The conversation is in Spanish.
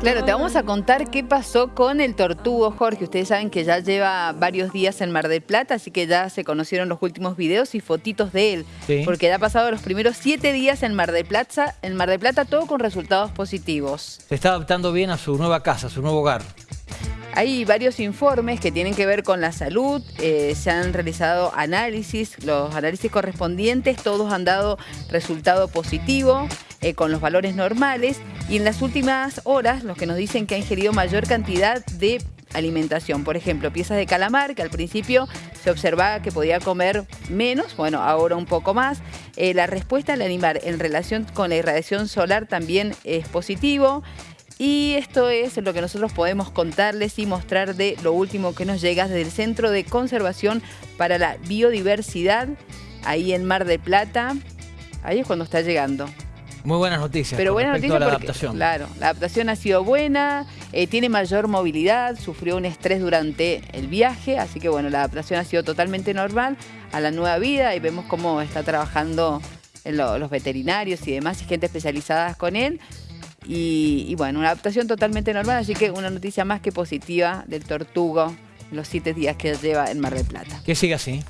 Claro, te vamos a contar qué pasó con el tortugo, Jorge. Ustedes saben que ya lleva varios días en Mar del Plata, así que ya se conocieron los últimos videos y fotitos de él. Porque ya ha pasado los primeros siete días en Mar del Plata, en Mar del Plata todo con resultados positivos. Se está adaptando bien a su nueva casa, a su nuevo hogar. Hay varios informes que tienen que ver con la salud, eh, se han realizado análisis, los análisis correspondientes, todos han dado resultado positivo. Eh, con los valores normales y en las últimas horas los que nos dicen que ha ingerido mayor cantidad de alimentación. Por ejemplo, piezas de calamar, que al principio se observaba que podía comer menos, bueno, ahora un poco más. Eh, la respuesta al animal en relación con la irradiación solar también es positivo. Y esto es lo que nosotros podemos contarles y mostrar de lo último que nos llega desde el Centro de Conservación para la Biodiversidad, ahí en Mar de Plata. Ahí es cuando está llegando. Muy buenas noticias. Pero buenas noticias la adaptación. Claro, la adaptación ha sido buena, eh, tiene mayor movilidad, sufrió un estrés durante el viaje, así que bueno, la adaptación ha sido totalmente normal a la nueva vida y vemos cómo está trabajando los veterinarios y demás y gente especializada con él. Y, y, bueno, una adaptación totalmente normal, así que una noticia más que positiva del tortugo en los siete días que lleva en Mar del Plata. Que siga así.